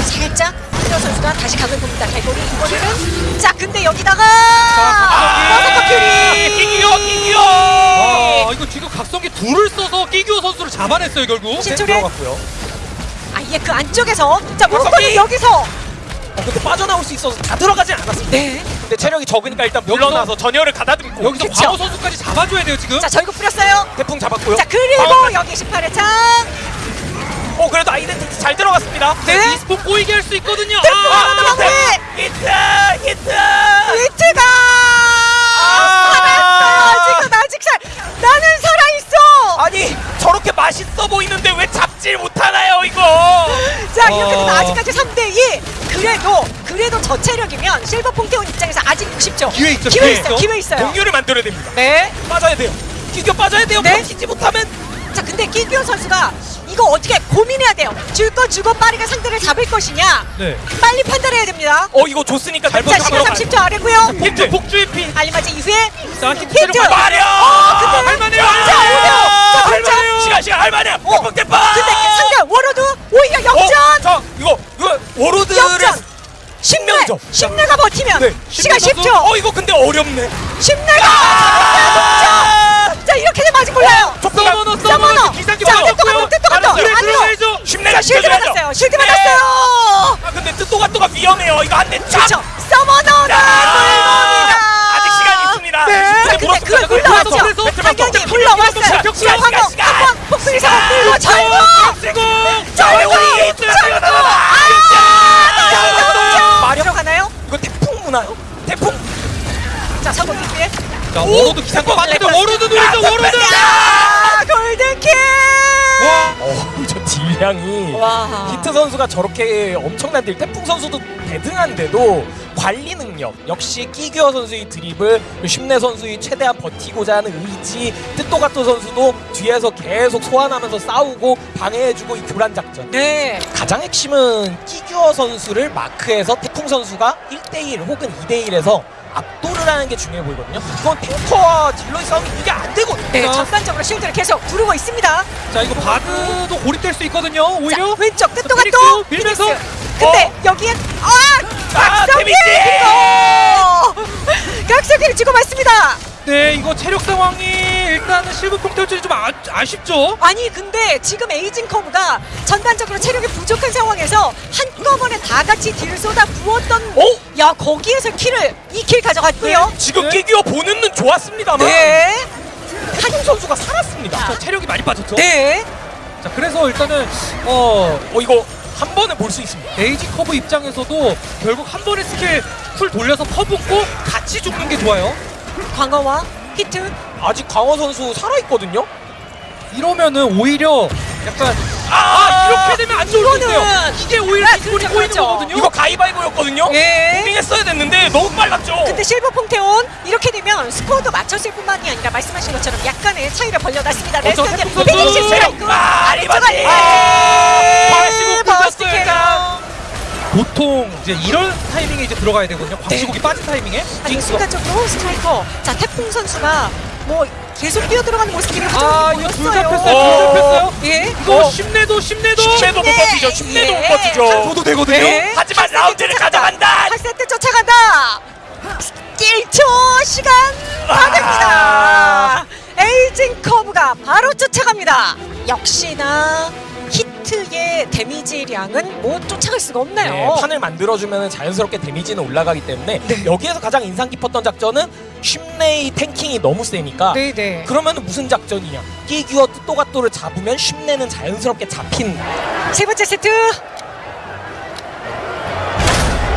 살짝 피어 선수가 다시 각을 봅니다. 갈고리 이번에는 자 근데 여기다가 자, 버서커 큐리 끼기요 끼기요. 아 이거 지금 각성기 둘을 써서 끼규어 선수를 잡아냈어요 결국. 신초리 들어갔고요. 아예 그 안쪽에서 자 키! 여기서 어, 근데 빠져나올 수 있어서 다 들어가진 않았습니다. 네. 근데 체력이 적으니까 일단 물러나서 전열을 가다듬고 여기서 그쵸. 광호 선수까지 잡아줘야 돼요 지금. 자 절구 뿌렸어요. 태풍 잡았고요. 자 그리고 방어까지. 여기 18회 창 어 그래도 아이덴티티 잘 들어갔습니다. 네. 이스폰 꼬이게 할 수 있거든요. 아, 아, 마무리! 히트 히트. 위트가 아! 살았어요. 지금 아직 살 나는 살아 있어. 아니 저렇게 맛있어 보이는데 왜 잡질 못하나요 이거? 자 이렇게 되면 어. 아직까지 3대 2. 그래도 그래도 저 체력이면 실버 퐁테온 입장에서 아직 60점. 기회 있죠, 기회 기회. 있죠. 기회 있어요. 동료를 만들어야 됩니다. 네. 빠져야 돼요. 기교 빠져야 돼요. 네. 버티지 못하면 자 근데 끼규어 선수가 이거 어떻게 고민해야 돼요. 줄 거 주고 빠르게 상대를 잡을 것이냐. 네. 빨리 판단해야 됩니다. 어 이거 줬으니까 잘자 시간 버텨. 30초 아래고요. 폭주 폭주의 피. 알리마지 이후에 자 밟아. 마려. 어, 할만해요. 자. 자, 할만해요. 자. 시간 시간 할만해요. 어. 근데 상대 워로드 오히려 역전. 어, 자 이거 이거 워로드를 역전. 심내 명점. 심내가 버티면 네, 시간 심내 10초. 어 이거 근데 어렵네. 심내가 되면 아직 몰라요. 서머너 서머너. 서머너 기상기 자, 같아, 뜻도 같아. 안으로 자 실드. 받았어요. 실드 네. 받았어요. 아 근데 뜻도가 또가 위험해요. 이거 안돼 그렇죠. 서머너는 아, 아직 시간 있습니다. 네. 자 근데. 그걸. 그래서 당연히 시간, 한번. 한번 절고 그리고 절고 우리 절고 아 마력 들어가나요? 이거 태풍 무나요? 태풍. 자 사고 뒤에 자 워로드 기상기 맞는데 워로드 노리죠 워로드. 야 골든킬 와. 어저 딜량이. 와 히트 선수가 저렇게 엄청난 딜, 태풍 선수도 대등한데도 관리 능력 역시 끼규어 선수의 드립을 심내 선수의 최대한 버티고자 하는 의지 뜻도가토 선수도 뒤에서 계속 소환하면서 싸우고 방해해주고 이 교란 작전 네 가장 핵심은 끼규어 선수를 마크해서 태풍 선수가 1대1 혹은 2대1에서 압도를 하는 게 중요해 보이거든요 이건 tanker와 딜러의 싸움이 이게 안 되거든요 네, 자. 전반적으로 실드를 계속 두르고 있습니다. 자 이거 바드도 고립될 수 있거든요 오히려. 자, 왼쪽 피닉스 또 밀면서. 피닉스. 근데 여기엔 아 아, 각성기! 이거 각성기를 주고 맞습니다. 네 이거 체력 상황이 일단은 실버 콩테어전이 좀 아, 아쉽죠. 아니 근데 지금 에이징 커브가 전반적으로 체력이 부족한 상황에서 한꺼번에 다 같이 deal을 쏟아 부었던 오! 야 거기에서 kill을 2kill 가져갔고요. 지금 네. 끼규어 보는 눈 좋았습니다만 네. 한용 선수가 살았습니다 자 체력이 많이 빠졌죠. 네. 자 그래서 일단은 어 어 이거 한 번에 볼 수 있습니다 에이지 커브 입장에서도 결국 한 번의 skill cool 돌려서 퍼붓고 같이 죽는 게 좋아요. 광어와 히트. 아직 강호 선수 살아있거든요 이러면은 오히려 약간 아, 아 이렇게 되면 안 좋을 텐데요. 이게 오히려 아, 기분이 그렇죠, 꼬이는 그렇죠. 거거든요. 이거 가위바위보였거든요 예. moving했어야 됐는데 너무 빨랐죠 근데 실버 퐁테온 이렇게 되면 스코어도 맞췄을 뿐만이 아니라 말씀하신 것처럼 약간의 차이를 벌려놨습니다. 어, 저 레스턴 태풍 선수 피니시 체력 스트라이크 아, 아래쪽 리바지! 아래 광시곡 burst 꽂았어요, care. 보통 이제 이런 타이밍에 이제 들어가야 되거든요. 광시곡이 빠진 타이밍에. 아니 순간적으로 스트라이커 자 태풍 선수가 뭐 계속 뛰어 들어가는 모습들이 아좀 이거 둘 보였어요. 잡혔어요. 어. 둘 잡혔어요. 예. 이거 어. 심내도 심내도. 심내도 못 버티죠 심내도 못 예. 버티죠 저도 되거든요. 네. 하지만 라운드를. 가져간다 8세트 쫓아간다 1초 시간 받습니다 에이징 커브가 바로 쫓아갑니다 역시나 히트의 damage량은 뭐 쫓아갈 수가 없네요. 네, 판을 만들어주면 자연스럽게 damage는 올라가기 때문에 네. 여기에서 가장 인상 깊었던 작전은 쉽네의 tanking이 너무 세니까 네네. 그러면 무슨 작전이냐? 끼규어 뜻도가또를 잡으면 쉽네는 자연스럽게 잡힌 세 번째 세트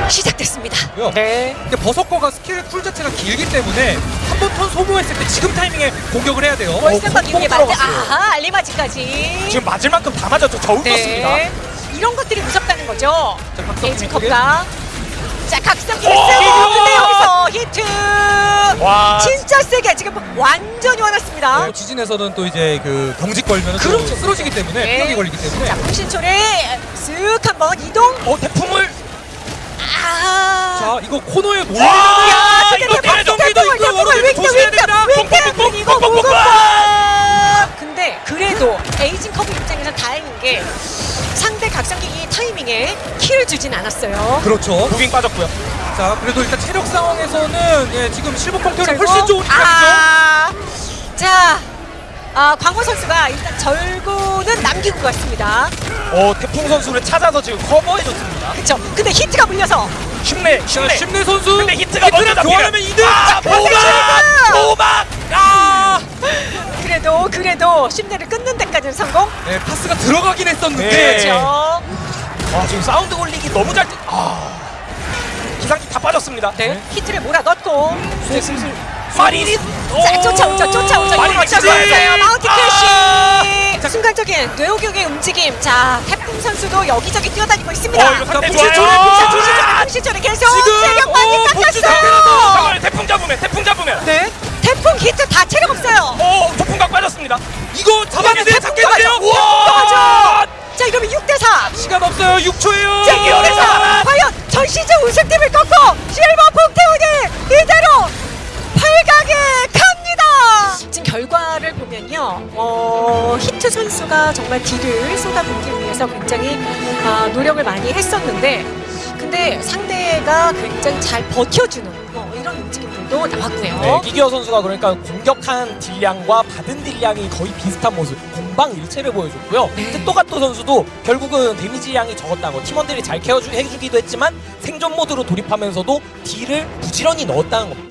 시작됐습니다? 네 근데 버서커가 skill cool 자체가 길기 때문에 한 번 턴 소모했을 때 지금 타이밍에 공격을 해야 돼요. 이후에 맞대 들어갔어요. 아하 알리마지까지 지금 맞을 만큼 다 맞았죠 저울 떴습니다 네 이런 것들이 무섭다는 거죠. 컵가 자 각성기 오! 쓰고 근데 여기서 히트 와 진짜 세게 지금 완전히 화났습니다 네, 지진에서는 또 이제 그 경직 걸면 또 그렇죠. 쓰러지기 때문에 네. 피력이 걸리기 때문에 자 풍신초래 쓱 한번 이동 어아 자 이거 코너에 근데 이거 대박, 있고 윙크, 조심해야 됩니다 뽕뽕뽕뽕 뽕뽕뽕뽕 무궁화. 근데 그래도 에이징 커브 입장에서 다행인 게 상대 각성기기 타이밍에 kill을 주진 않았어요. 그렇죠. moving 빠졌고요. 자, 그래도 일단 체력 상황에서는 예, 지금 실버 퐁테온은 훨씬 좋은 입장이죠. 아, 자, 아, 광호 선수가 일단 절구는 남기고 갔습니다. 어 태풍 선수를 찾아서 지금 커버해줬습니다. 그쵸? 근데 히트가 물려서 쉽네 자, 쉽네. 심내 선수. 근데 히트가 먼저 교환하면 2등. 아 히트! 보막 아 그래도 그래도 심내를 끊는 데까지는 성공. 네, 파스가 들어가긴 했었는데. 네. 그렇죠. 아, 지금 사운드 올리기 너무 잘. 뛰- 아 기상기 다 빠졌습니다. 네, 히트를 몰아 넣고 이제 슬슬 마리린 자, 쫓아오죠, 쫓아오죠. 마린 이거. 마운티 아! 크래쉬. 자, 순간적인 뇌호격의 움직임. 자, 태풍 선수도 여기저기 뛰어다니고 있습니다. 어, 이거! 자, 시절에 계속 깎았어요. 잠깐만 태풍 잡으면 태풍 잡으면 네, 태풍 히트 다 체력 없어요. 어 폭풍각 빠졌습니다. 이거 잡았는데 태 보면요, 어, 히트 선수가 정말 딜을 쏟아붓기 위해서 굉장히 아, 노력을 많이 했었는데, 근데 상대가 굉장히 잘 버텨주는 어, 이런 움직임들도 나왔고요. 네, 기기어 선수가 그러니까 공격한 deal량과 받은 딜량이 거의 비슷한 모습 공방일체를 보여줬고요. 네. 뜻도가토 선수도 결국은 damage량이 적었다는 거 팀원들이 잘 care해주기도 했지만 생존 모드로 돌입하면서도 deal을 부지런히 넣었다는 겁니다.